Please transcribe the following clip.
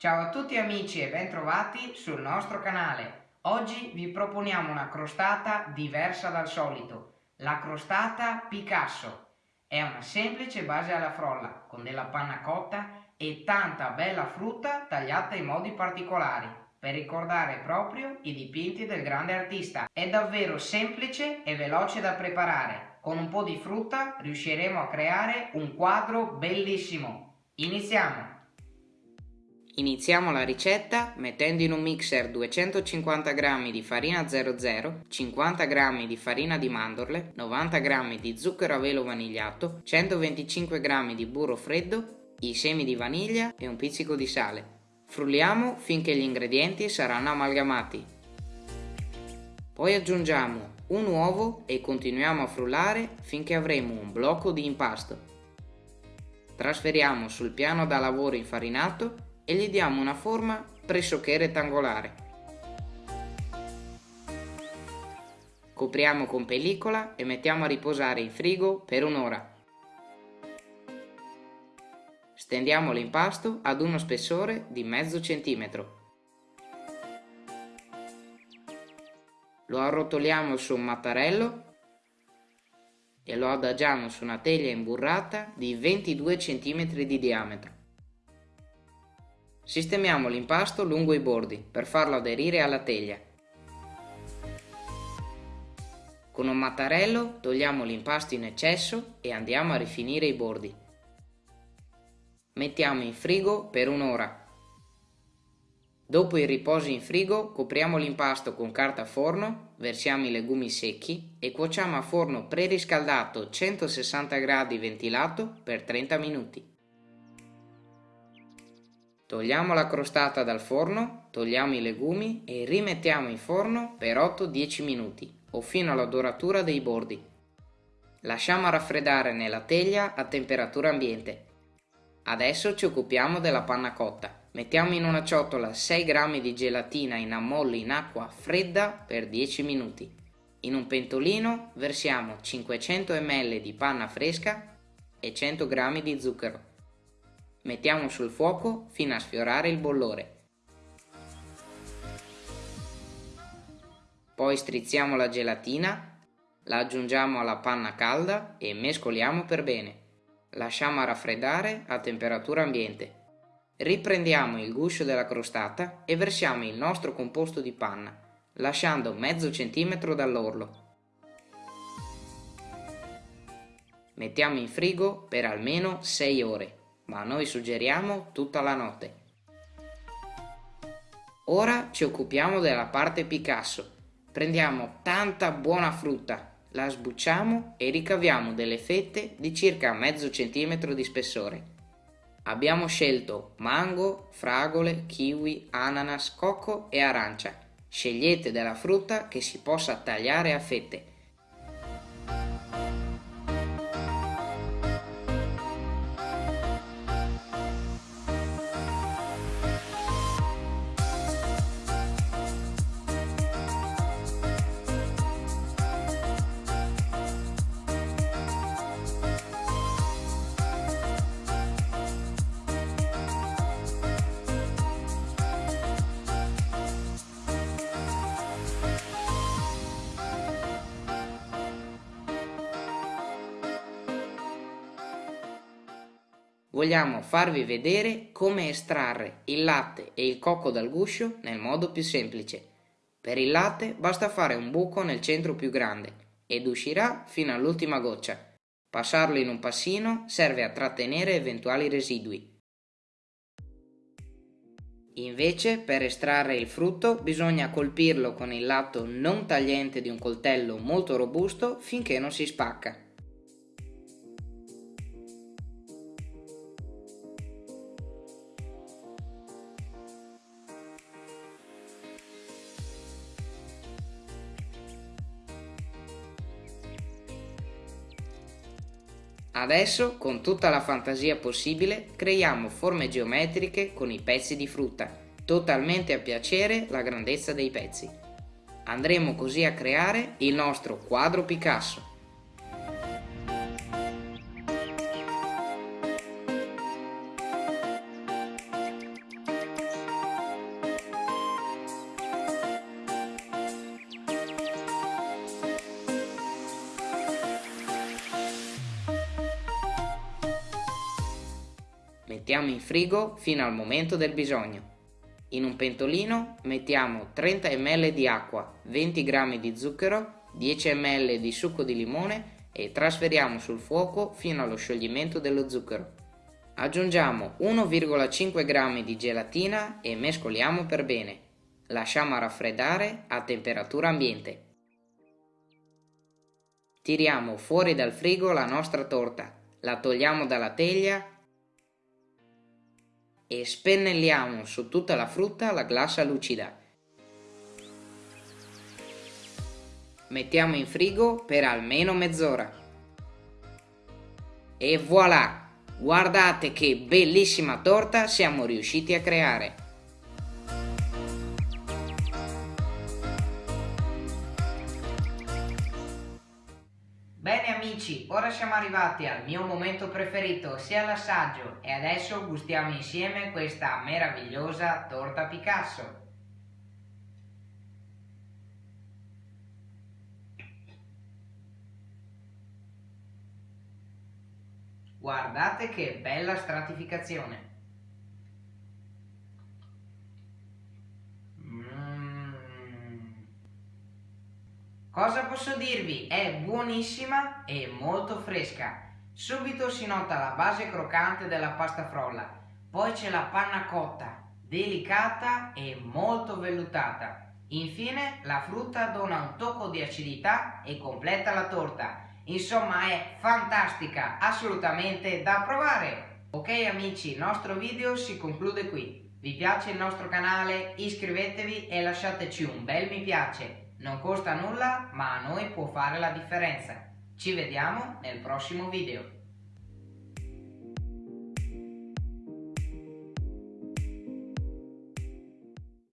Ciao a tutti amici e bentrovati sul nostro canale. Oggi vi proponiamo una crostata diversa dal solito, la crostata Picasso. È una semplice base alla frolla con della panna cotta e tanta bella frutta tagliata in modi particolari per ricordare proprio i dipinti del grande artista. È davvero semplice e veloce da preparare. Con un po' di frutta riusciremo a creare un quadro bellissimo. Iniziamo! Iniziamo la ricetta mettendo in un mixer 250 g di farina 00, 50 g di farina di mandorle, 90 g di zucchero a velo vanigliato, 125 g di burro freddo, i semi di vaniglia e un pizzico di sale. Frulliamo finché gli ingredienti saranno amalgamati. Poi aggiungiamo un uovo e continuiamo a frullare finché avremo un blocco di impasto. Trasferiamo sul piano da lavoro infarinato e gli diamo una forma pressoché rettangolare. Copriamo con pellicola e mettiamo a riposare in frigo per un'ora. Stendiamo l'impasto ad uno spessore di mezzo centimetro. Lo arrotoliamo su un mattarello e lo adagiamo su una teglia imburrata di 22 cm di diametro. Sistemiamo l'impasto lungo i bordi per farlo aderire alla teglia. Con un mattarello togliamo l'impasto in eccesso e andiamo a rifinire i bordi. Mettiamo in frigo per un'ora. Dopo il riposo in frigo copriamo l'impasto con carta forno, versiamo i legumi secchi e cuociamo a forno preriscaldato 160 gradi ventilato per 30 minuti. Togliamo la crostata dal forno, togliamo i legumi e rimettiamo in forno per 8-10 minuti o fino alla doratura dei bordi. Lasciamo raffreddare nella teglia a temperatura ambiente. Adesso ci occupiamo della panna cotta. Mettiamo in una ciotola 6 g di gelatina in ammollo in acqua fredda per 10 minuti. In un pentolino versiamo 500 ml di panna fresca e 100 g di zucchero. Mettiamo sul fuoco fino a sfiorare il bollore. Poi strizziamo la gelatina, la aggiungiamo alla panna calda e mescoliamo per bene. Lasciamo raffreddare a temperatura ambiente. Riprendiamo il guscio della crostata e versiamo il nostro composto di panna, lasciando mezzo centimetro dall'orlo. Mettiamo in frigo per almeno 6 ore ma noi suggeriamo tutta la notte. Ora ci occupiamo della parte Picasso. Prendiamo tanta buona frutta, la sbucciamo e ricaviamo delle fette di circa mezzo centimetro di spessore. Abbiamo scelto mango, fragole, kiwi, ananas, cocco e arancia. Scegliete della frutta che si possa tagliare a fette vogliamo farvi vedere come estrarre il latte e il cocco dal guscio nel modo più semplice. Per il latte basta fare un buco nel centro più grande ed uscirà fino all'ultima goccia. Passarlo in un passino serve a trattenere eventuali residui. Invece per estrarre il frutto bisogna colpirlo con il lato non tagliente di un coltello molto robusto finché non si spacca. Adesso, con tutta la fantasia possibile, creiamo forme geometriche con i pezzi di frutta, totalmente a piacere la grandezza dei pezzi. Andremo così a creare il nostro quadro Picasso. Mettiamo in frigo fino al momento del bisogno. In un pentolino mettiamo 30 ml di acqua, 20 g di zucchero, 10 ml di succo di limone e trasferiamo sul fuoco fino allo scioglimento dello zucchero. Aggiungiamo 1,5 g di gelatina e mescoliamo per bene. Lasciamo raffreddare a temperatura ambiente. Tiriamo fuori dal frigo la nostra torta, la togliamo dalla teglia e spennelliamo su tutta la frutta la glassa lucida. Mettiamo in frigo per almeno mezz'ora. E voilà! Guardate che bellissima torta siamo riusciti a creare! Amici, ora siamo arrivati al mio momento preferito, sia l'assaggio, e adesso gustiamo insieme questa meravigliosa torta Picasso. Guardate che bella stratificazione! Cosa posso dirvi? È buonissima e molto fresca. Subito si nota la base croccante della pasta frolla, poi c'è la panna cotta, delicata e molto vellutata. Infine la frutta dona un tocco di acidità e completa la torta. Insomma è fantastica, assolutamente da provare! Ok amici, il nostro video si conclude qui. Vi piace il nostro canale? Iscrivetevi e lasciateci un bel mi piace. Non costa nulla, ma a noi può fare la differenza. Ci vediamo nel prossimo video.